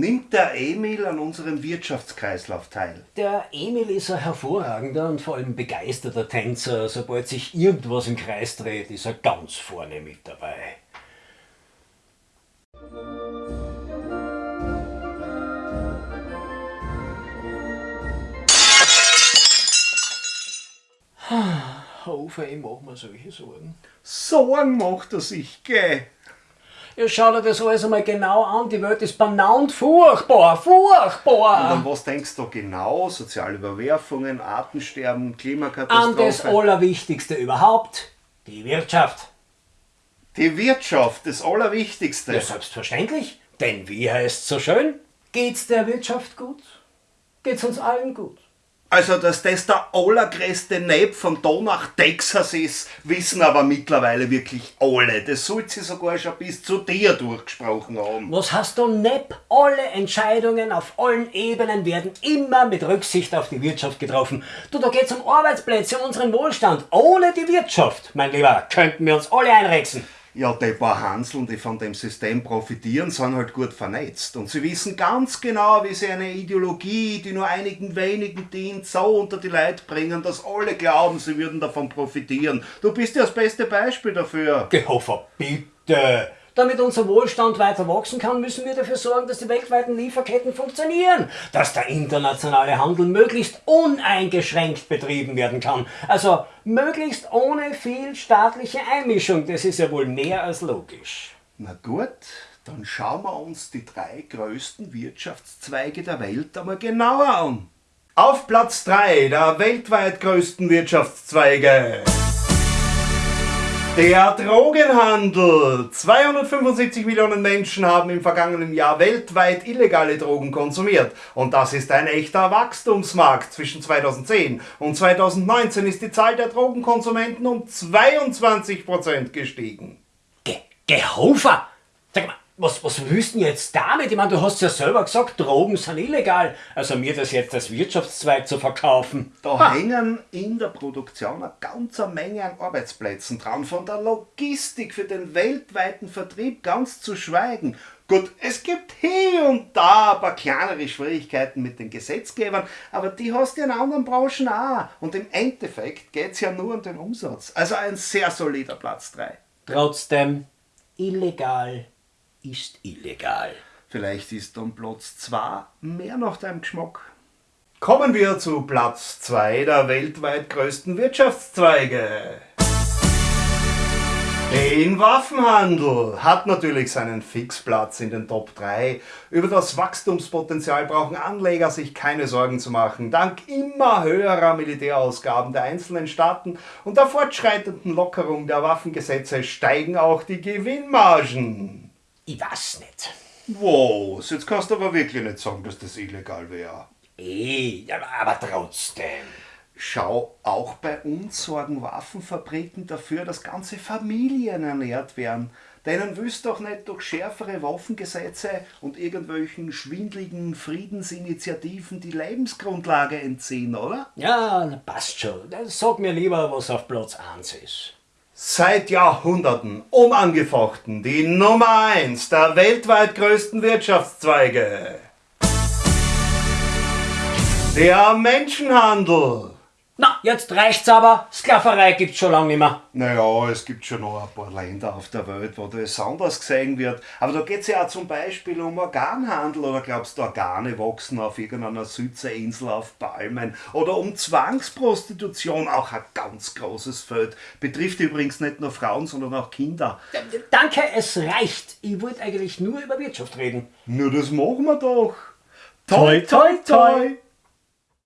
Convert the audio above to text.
Nimmt der Emil an unserem Wirtschaftskreislauf teil? Der Emil ist ein hervorragender und vor allem begeisterter Tänzer. Sobald sich irgendwas im Kreis dreht, ist er ganz vorne mit dabei. Hofer, ich mach mir solche Sorgen. Sorgen macht er sich, gell? Ja, schau dir das alles einmal genau an. Die Welt ist benannt furchtbar, furchtbar. Und an was denkst du genau? Soziale Überwerfungen, Artensterben, An das? Allerwichtigste überhaupt, die Wirtschaft. Die Wirtschaft, das Allerwichtigste. Ja, selbstverständlich. Denn wie heißt so schön? Geht's der Wirtschaft gut? Geht's uns allen gut? Also, dass das der allergrößte Nepp von da nach Texas ist, wissen aber mittlerweile wirklich alle. Das sollte sie sogar schon bis zu dir durchgesprochen haben. Was hast du Nepp? Alle Entscheidungen auf allen Ebenen werden immer mit Rücksicht auf die Wirtschaft getroffen. Du, da geht's um Arbeitsplätze, um unseren Wohlstand. Ohne die Wirtschaft, mein Lieber, könnten wir uns alle einrechsen. Ja, die paar Hanseln, die von dem System profitieren, sind halt gut vernetzt. Und sie wissen ganz genau, wie sie eine Ideologie, die nur einigen wenigen dient, so unter die Leute bringen, dass alle glauben, sie würden davon profitieren. Du bist ja das beste Beispiel dafür. Gehofer, bitte. Damit unser Wohlstand weiter wachsen kann, müssen wir dafür sorgen, dass die weltweiten Lieferketten funktionieren, dass der internationale Handel möglichst uneingeschränkt betrieben werden kann. Also möglichst ohne viel staatliche Einmischung. Das ist ja wohl mehr als logisch. Na gut, dann schauen wir uns die drei größten Wirtschaftszweige der Welt einmal genauer an. Auf Platz 3 der weltweit größten Wirtschaftszweige. Der Drogenhandel. 275 Millionen Menschen haben im vergangenen Jahr weltweit illegale Drogen konsumiert. Und das ist ein echter Wachstumsmarkt. Zwischen 2010 und 2019 ist die Zahl der Drogenkonsumenten um 22% gestiegen. Ge Gehofer! Sag mal, was, was willst du denn jetzt damit? Ich meine, du hast ja selber gesagt, Drogen sind illegal. Also mir das jetzt als Wirtschaftszweig zu verkaufen. Da hängen in der Produktion eine ganze Menge an Arbeitsplätzen dran, von der Logistik für den weltweiten Vertrieb ganz zu schweigen. Gut, es gibt hier und da ein paar kleinere Schwierigkeiten mit den Gesetzgebern, aber die hast du in anderen Branchen auch. Und im Endeffekt geht es ja nur um den Umsatz. Also ein sehr solider Platz 3. Trotzdem, illegal ist illegal. Vielleicht ist dann Platz 2 mehr nach deinem Geschmack. Kommen wir zu Platz 2 der weltweit größten Wirtschaftszweige. Den Waffenhandel hat natürlich seinen Fixplatz in den Top 3. Über das Wachstumspotenzial brauchen Anleger sich keine Sorgen zu machen. Dank immer höherer Militärausgaben der einzelnen Staaten und der fortschreitenden Lockerung der Waffengesetze steigen auch die Gewinnmargen. Ich weiß nicht. Wow, jetzt kannst du aber wirklich nicht sagen, dass das illegal wäre. Eh, aber trotzdem. Schau, auch bei uns sorgen Waffenfabriken dafür, dass ganze Familien ernährt werden. Denen willst du doch nicht durch schärfere Waffengesetze und irgendwelchen schwindligen Friedensinitiativen die Lebensgrundlage entziehen, oder? Ja, passt schon. Sag mir lieber, was auf Platz 1 ist. Seit Jahrhunderten unangefochten die Nummer 1 der weltweit größten Wirtschaftszweige. Der Menschenhandel. Na, jetzt reicht's aber. Sklaverei gibt's schon lange nicht mehr. Naja, es gibt schon noch ein paar Länder auf der Welt, wo das anders gesehen wird. Aber da geht es ja auch zum Beispiel um Organhandel. Oder glaubst du, Organe wachsen auf irgendeiner Südseeinsel auf Palmen? Oder um Zwangsprostitution, auch ein ganz großes Feld. Betrifft übrigens nicht nur Frauen, sondern auch Kinder. Danke, es reicht. Ich wollte eigentlich nur über Wirtschaft reden. Nur das machen wir doch. Toi, toi, toi.